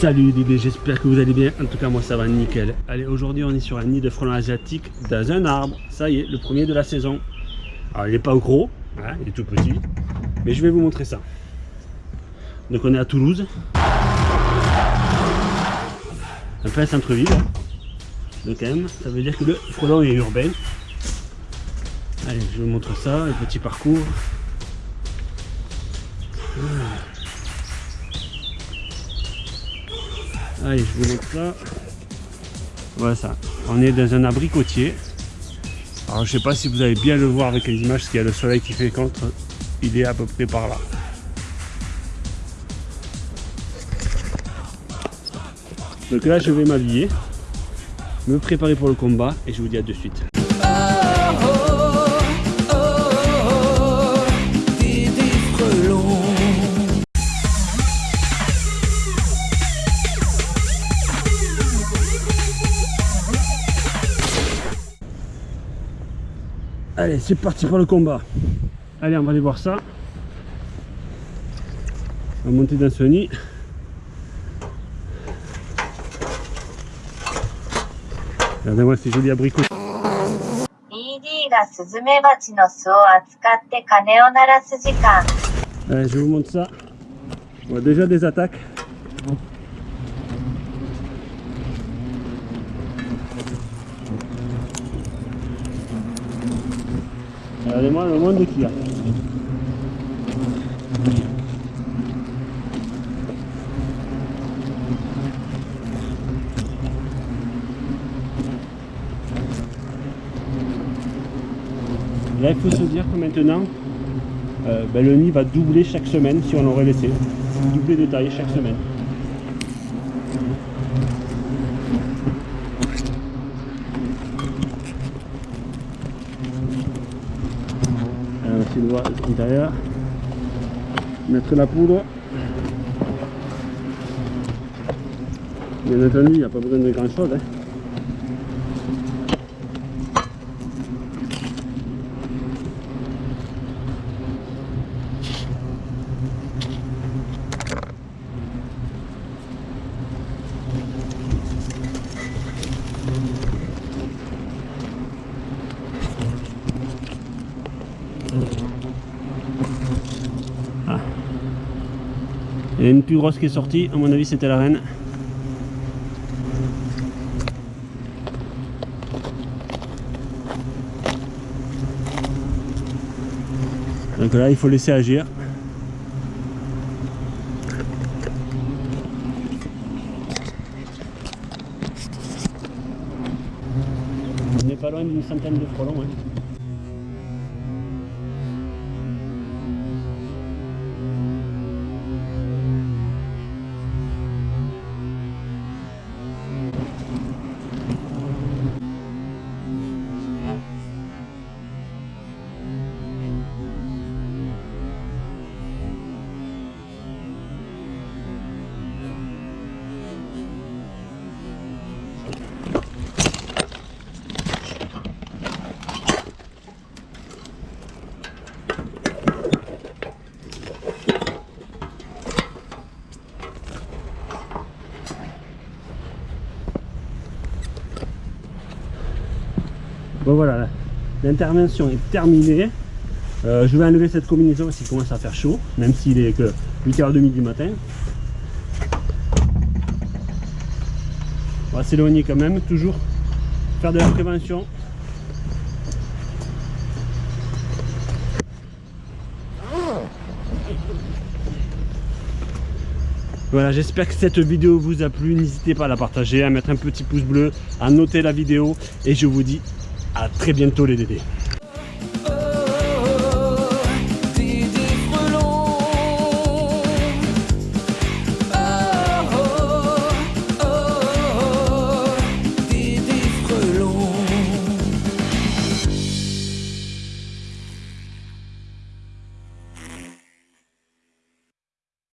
Salut Dédé, j'espère que vous allez bien. En tout cas, moi ça va nickel. Allez, aujourd'hui on est sur un nid de frelons asiatiques dans un arbre. Ça y est, le premier de la saison. Alors il n'est pas gros, hein, il est tout petit. Mais je vais vous montrer ça. Donc on est à Toulouse. Un peu centre-ville. Donc quand même, ça veut dire que le frelon est urbain. Allez, je vous montre ça, le petit parcours. Allez, je vous montre ça. Voilà ça. On est dans un abricotier. Alors je sais pas si vous allez bien le voir avec les images, parce qu'il y a le soleil qui fait contre. Il est à peu près par là. Donc là je vais m'habiller, me préparer pour le combat et je vous dis à de suite. Allez, c'est parti pour le combat. Allez, on va aller voir ça. On va monter dans ce nid. Regardez-moi ces jolis abricots. Allez, je vous montre ça. On voit déjà des attaques. Regardez-moi le monde qu'il a. Là, il faut se dire que maintenant, euh, ben, le nid va doubler chaque semaine si on l'aurait laissé. Doubler de taille chaque semaine. Essayer l'intérieur. Mettre la poudre. Bien entendu, il n'y a pas besoin de grand chose. Hein. Il y a une plus grosse qui est sortie, à mon avis c'était la reine. Donc là il faut laisser agir. On n'est pas loin d'une centaine de frelons. Hein. Bon voilà, l'intervention est terminée. Euh, je vais enlever cette combinaison parce qu'il commence à faire chaud, même s'il est que 8h30 du matin. On va s'éloigner quand même, toujours faire de la prévention. Voilà, j'espère que cette vidéo vous a plu. N'hésitez pas à la partager, à mettre un petit pouce bleu, à noter la vidéo. Et je vous dis à très bientôt les Dédés.